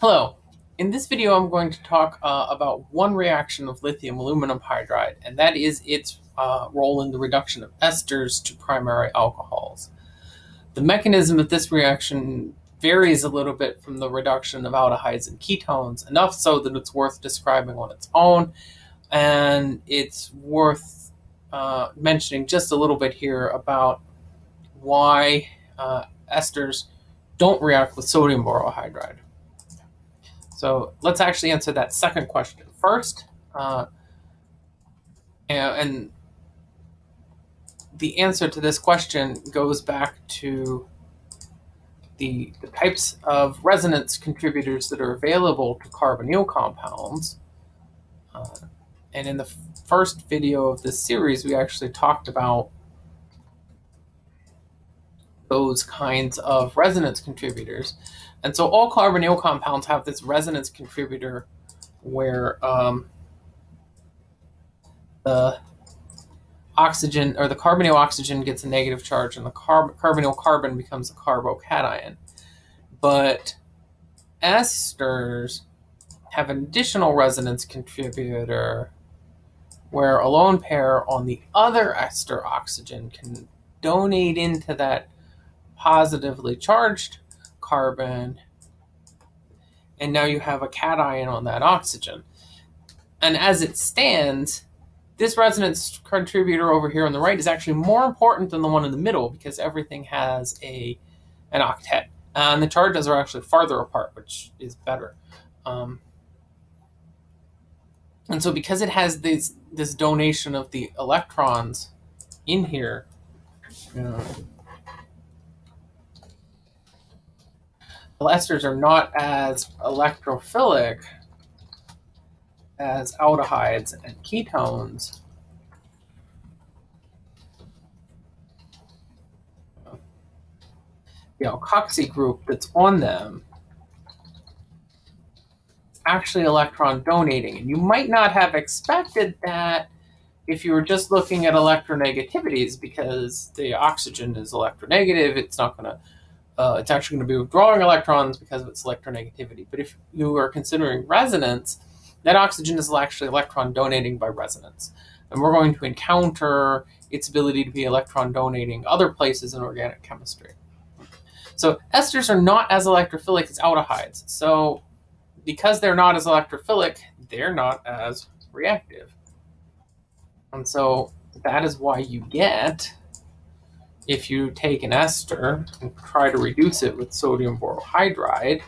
Hello. In this video, I'm going to talk uh, about one reaction of lithium aluminum hydride, and that is its uh, role in the reduction of esters to primary alcohols. The mechanism of this reaction varies a little bit from the reduction of aldehydes and ketones, enough so that it's worth describing on its own, and it's worth uh, mentioning just a little bit here about why uh, esters don't react with sodium borohydride. So let's actually answer that second question first. Uh, and the answer to this question goes back to the, the types of resonance contributors that are available to carbonyl compounds. Uh, and in the first video of this series, we actually talked about those kinds of resonance contributors. And so all carbonyl compounds have this resonance contributor where um, the oxygen or the carbonyl oxygen gets a negative charge and the carb carbonyl carbon becomes a carbocation. But esters have an additional resonance contributor where a lone pair on the other ester oxygen can donate into that positively charged carbon, and now you have a cation on that oxygen. And as it stands, this resonance contributor over here on the right is actually more important than the one in the middle because everything has a an octet. And the charges are actually farther apart, which is better. Um, and so because it has this, this donation of the electrons in here, know, esters are not as electrophilic as aldehydes and ketones. The alkoxy group that's on them is actually electron donating. And you might not have expected that if you were just looking at electronegativities because the oxygen is electronegative, it's not going to uh, it's actually going to be withdrawing electrons because of its electronegativity. But if you are considering resonance, that oxygen is actually electron donating by resonance. And we're going to encounter its ability to be electron donating other places in organic chemistry. So esters are not as electrophilic as aldehydes. So because they're not as electrophilic, they're not as reactive. And so that is why you get if you take an ester and try to reduce it with sodium borohydride,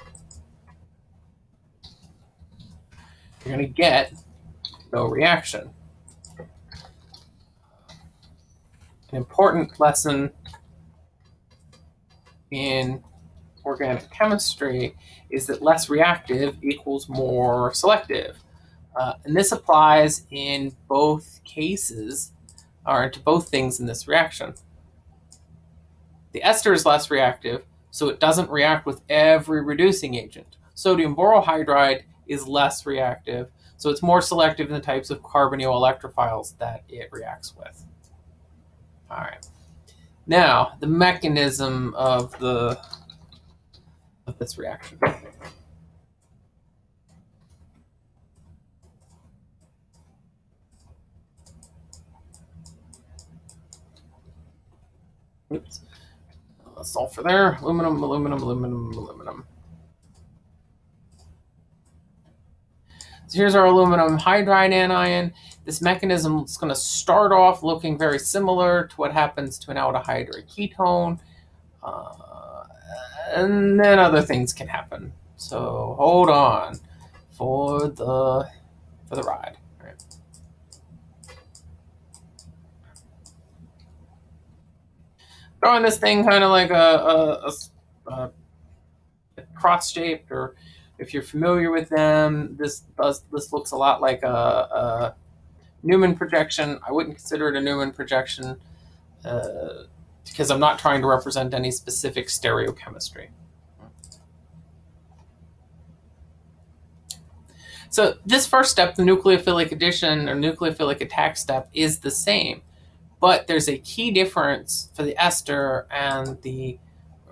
you're going to get no reaction. An important lesson in organic chemistry is that less reactive equals more selective. Uh, and this applies in both cases, or to both things in this reaction. The ester is less reactive, so it doesn't react with every reducing agent. Sodium borohydride is less reactive, so it's more selective in the types of carbonyl electrophiles that it reacts with. All right. Now, the mechanism of the of this reaction. Oops sulfur there. Aluminum, aluminum, aluminum, aluminum. So here's our aluminum hydride anion. This mechanism is going to start off looking very similar to what happens to an aldehyde or a ketone. Uh, and then other things can happen. So hold on for the for the ride. Drawing this thing kind of like a, a, a, a cross-shaped, or if you're familiar with them, this does this looks a lot like a, a Newman projection. I wouldn't consider it a Newman projection uh, because I'm not trying to represent any specific stereochemistry. So this first step, the nucleophilic addition or nucleophilic attack step, is the same. But there's a key difference for the ester and the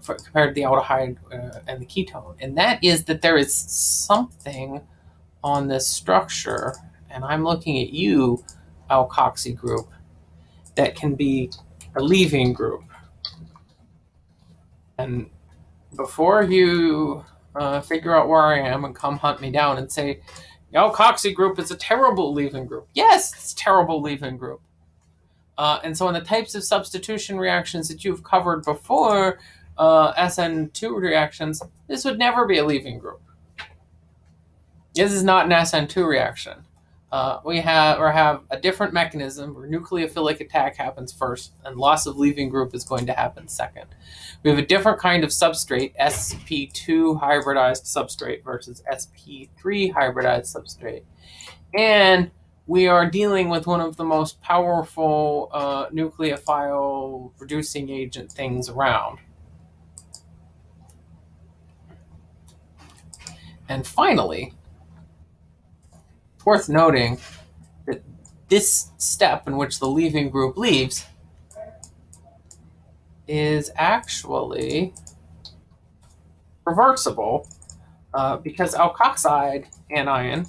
for, compared to the aldehyde uh, and the ketone, and that is that there is something on this structure, and I'm looking at you, alkoxy group, that can be a leaving group. And before you uh, figure out where I am and come hunt me down and say, alkoxy group is a terrible leaving group. Yes, it's terrible leaving group. Uh, and so in the types of substitution reactions that you've covered before, uh, SN2 reactions, this would never be a leaving group. This is not an SN2 reaction. Uh, we have or have a different mechanism where nucleophilic attack happens first and loss of leaving group is going to happen second. We have a different kind of substrate, sp2 hybridized substrate versus sp3 hybridized substrate. And we are dealing with one of the most powerful uh, nucleophile reducing agent things around. And finally, it's worth noting that this step in which the leaving group leaves is actually reversible uh, because alkoxide anion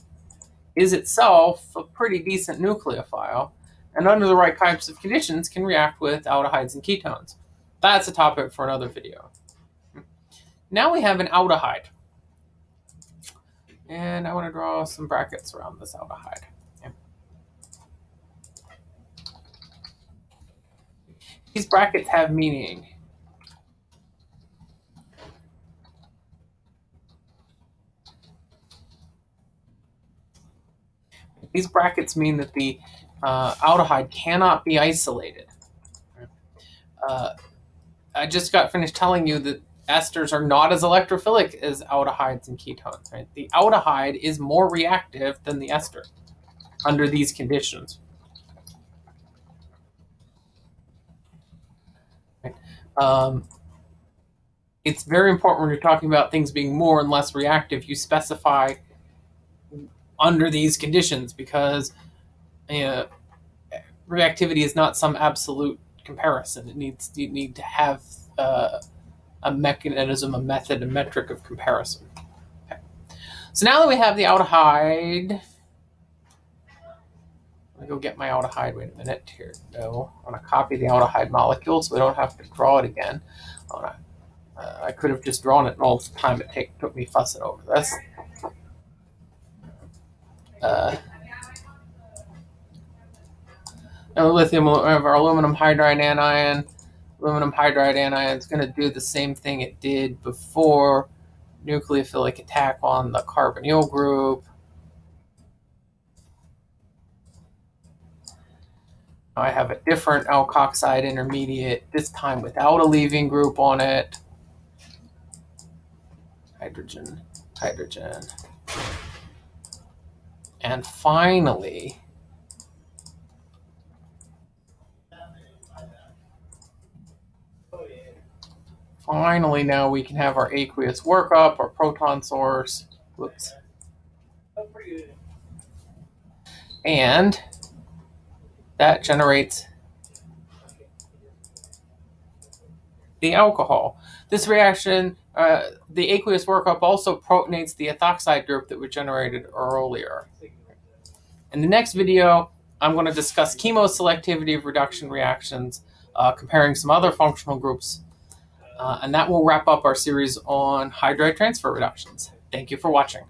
is itself a pretty decent nucleophile and under the right types of conditions can react with aldehydes and ketones. That's a topic for another video. Now we have an aldehyde. And I want to draw some brackets around this aldehyde. Yeah. These brackets have meaning. These brackets mean that the uh, aldehyde cannot be isolated. Uh, I just got finished telling you that esters are not as electrophilic as aldehydes and ketones. Right? The aldehyde is more reactive than the ester under these conditions. Right? Um, it's very important when you're talking about things being more and less reactive, you specify under these conditions because uh, reactivity is not some absolute comparison. It needs you need to have uh, a mechanism, a method, a metric of comparison. Okay. So now that we have the aldehyde, let me go get my aldehyde. Wait a minute here. No, I want to copy the aldehyde molecule so we don't have to draw it again. I, wanna, uh, I could have just drawn it all the time it take, took me fussing over this. Uh, lithium, our aluminum hydride anion aluminum hydride anion is going to do the same thing it did before nucleophilic attack on the carbonyl group. I have a different alkoxide intermediate, this time without a leaving group on it. Hydrogen, hydrogen. And finally, finally now we can have our aqueous workup, our proton source. Whoops. And that generates the alcohol. This reaction, uh, the aqueous workup also protonates the ethoxide group that we generated earlier. In the next video, I'm going to discuss chemoselectivity of reduction reactions, uh, comparing some other functional groups uh, and that will wrap up our series on hydride transfer reductions. Thank you for watching.